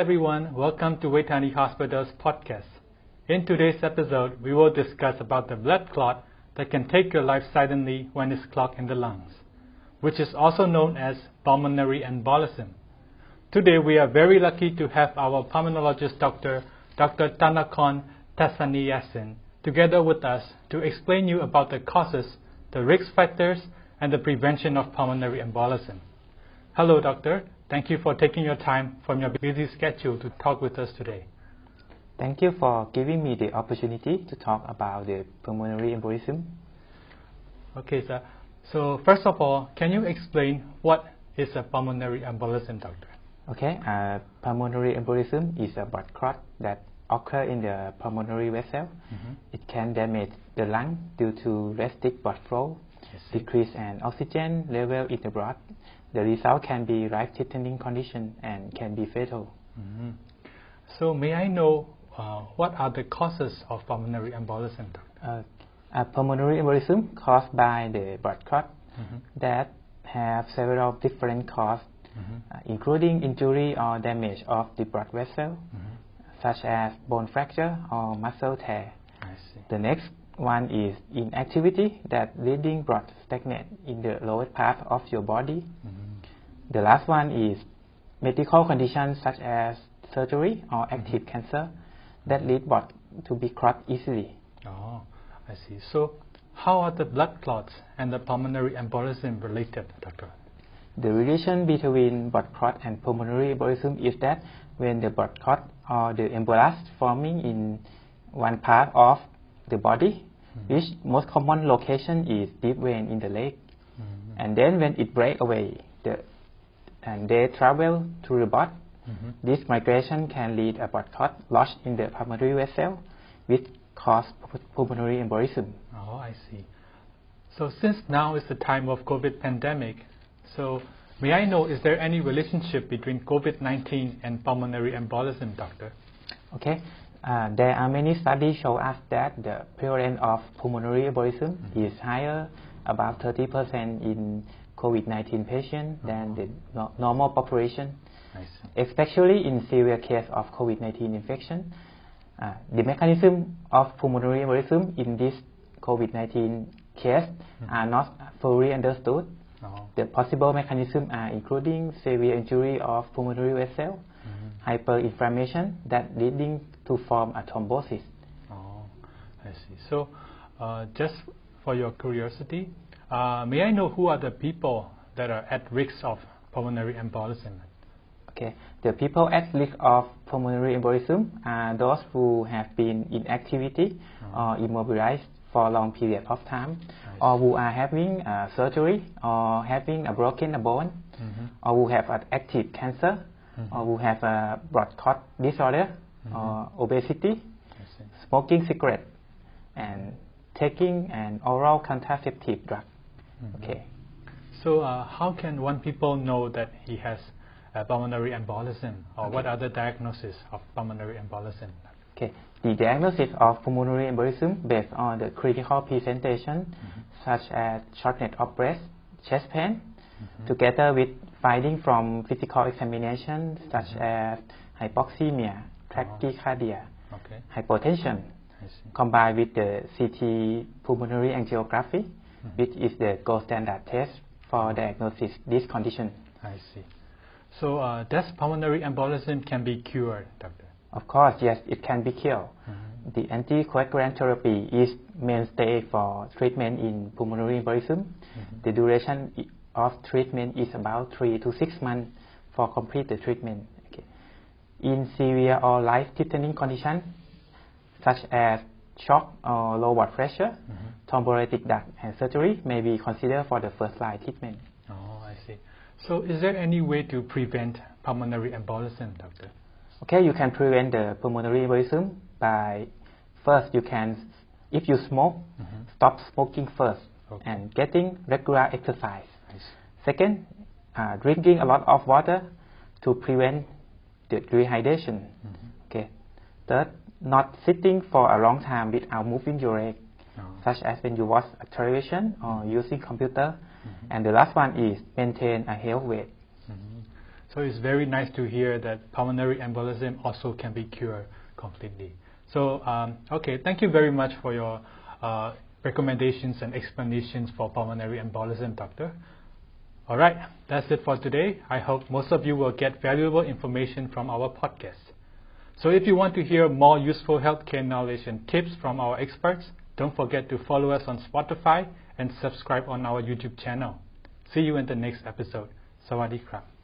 everyone, welcome to Vejthani Hospital's podcast. In today's episode, we will discuss about the blood clot that can take your life suddenly when it's clogged in the lungs, which is also known as pulmonary embolism. Today, we are very lucky to have our pulmonologist doctor, Dr. Tanakon Tasaniyasin, together with us to explain you about the causes, the risk factors, and the prevention of pulmonary embolism. Hello, doctor. Thank you for taking your time from your busy schedule to talk with us today. Thank you for giving me the opportunity to talk about the pulmonary embolism. Okay, sir. So first of all, can you explain what is a pulmonary embolism, doctor? Okay, uh, pulmonary embolism is a blood clot that occur in the pulmonary vessel. Mhm. It can damage the lung due to restrict blood flow. Decrease an oxygen level in the blood. The result can be life-threatening condition and can be fatal. Mhm. So may I know uh, what are the causes of pulmonary embolism. Uh, a pulmonary embolism caused by the blood clot Mhm. that have several different causes, Mhm. uh, including injury or damage of the blood vessel, Mhm. such as bone fracture or muscle tear. I see. The next one is inactivity that leading blood stagnate in the lower part of your body. Mhm. The last one is medical conditions such as surgery or active cancer that lead blood to be clot easily. Oh, I see. So how are the blood clots and the pulmonary embolism related, doctor? The relation between blood clot and pulmonary embolism is that when the blood clot or the embolus forming in one part of the body. Which most common location is deep vein in the leg, Mhm. and then when it break away, the, and they travel to the blood, Mhm. this migration can lead a blood clot lodged in the pulmonary vessel, which cause pulmonary embolism. Oh, I see. So since now is the time of COVID pandemic, so may I know is there any relationship between COVID-19 and pulmonary embolism, doctor? Okay, uh, there are many studies show us that the prevalence of pulmonary embolism Mhm. is higher, about 30% in COVID-19 patients than Uh-huh. the no- normal population, especially in severe case of COVID-19 infection. Uh, the mechanism of pulmonary embolism in this COVID-19 case Mhm. are not fully understood. Oh. The possible mechanisms are including severe injury of pulmonary vessel, Mhm. hyperinflammation that leading to form a thrombosis. Oh, I see. So, uh, just for your curiosity, uh, may I know who are the people that are at risk of pulmonary embolism? Okay, the people at risk of pulmonary embolism are those who have been in activity Oh. or immobilized for a long period of time, or who are having uh, surgery or having a broken a bone, Mhm. or who have an active cancer, Mhm. or who have a blood clot disorder, Mhm. or obesity, smoking cigarette, and taking an oral contraceptive drug. Mhm. Okay. So, uh, how can one people know that he has pulmonary embolism, or what are the diagnosis of pulmonary embolism? Okay. The diagnosis of pulmonary embolism based on the critical presentation, such as shortness of breath, chest pain, Mhm. together with finding from physical examination such Mhm. as hypoxemia, tachycardia, Okay, hypotension, combined with the CT pulmonary angiography, Mhm. which is the gold standard test for diagnosis this condition. I see. So, uh, does pulmonary embolism can be cured, doctor? Of course, yes, it can be cured. Mhm. The anticoagulant therapy is mainstay for treatment in pulmonary embolism. Mhm. The duration of treatment is about three to six months for complete the treatment. In severe or life-threatening condition, such as shock or low blood pressure, Mhm. thrombolytic drug and surgery may be considered for the first line treatment. Oh, I see. So, is there any way to prevent pulmonary embolism, doctor? Okay, you can prevent the pulmonary embolism by first you can, if you smoke, Mhm. stop smoking first Okay. and getting regular exercise. Second, uh, drinking a lot of water to prevent dehydration. Mhm. Okay. Third, not sitting for a long time without moving your leg, Oh. such as when you watch a television or using computer. Mhm. And the last one is maintain a health weight. Mhm. So it's very nice to hear that pulmonary embolism also can be cured completely. So, um, okay, thank you very much for your uh, recommendations and explanations for pulmonary embolism, doctor. All right, that's it for today. I hope most of you will get valuable information from our podcast. So if you want to hear more useful healthcare knowledge and tips from our experts, don't forget to follow us on Spotify and subscribe on our YouTube channel. See you in the next episode. สวัสดีครับ